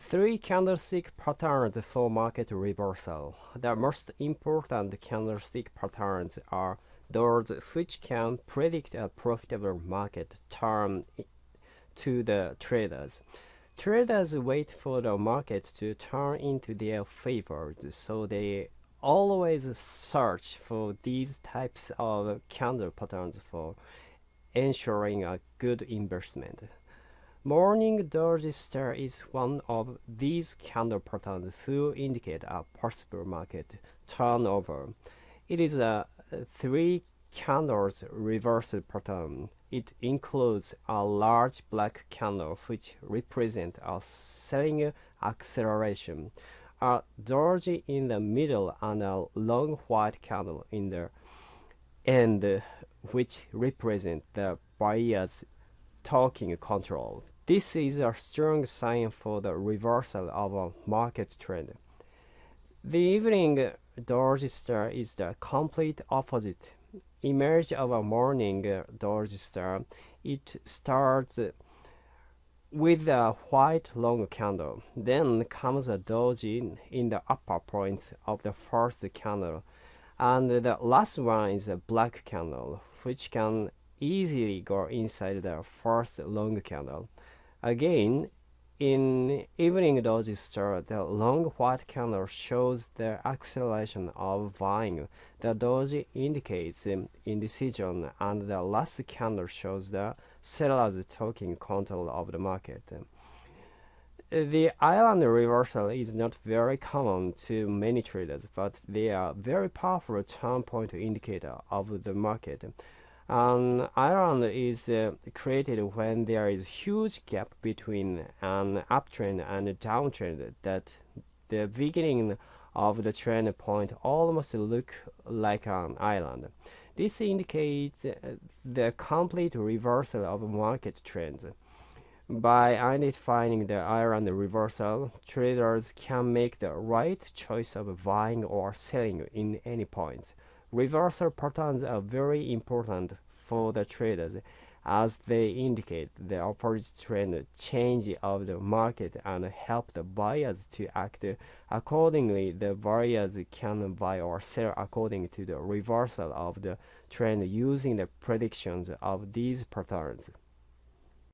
Three candlestick patterns for market reversal. The most important candlestick patterns are those which can predict a profitable market turn to the traders. Traders wait for the market to turn into their favor, so they always search for these types of candle patterns for ensuring a good investment. Morning Doji Star is one of these candle patterns who indicate a possible market turnover. It is a three candles reverse pattern. It includes a large black candle which represents a selling acceleration, a doji in the middle and a long white candle in the end which represent the buyer's talking control. This is a strong sign for the reversal of a market trend. The evening Doji Star is the complete opposite image of a morning Doji Star. It starts with a white long candle. Then comes a doji in the upper point of the first candle. And the last one is a black candle, which can easily go inside the first long candle. Again, in evening doji star, the long white candle shows the acceleration of buying. The doji indicates indecision, and the last candle shows the sellers taking control of the market. The island reversal is not very common to many traders, but they are very powerful turn point indicator of the market. An island is uh, created when there is huge gap between an uptrend and a downtrend that the beginning of the trend point almost look like an island. This indicates uh, the complete reversal of market trends. By identifying the island reversal, traders can make the right choice of buying or selling in any point. Reversal patterns are very important for the traders as they indicate the opposite trend change of the market and help the buyers to act accordingly. The buyers can buy or sell according to the reversal of the trend using the predictions of these patterns.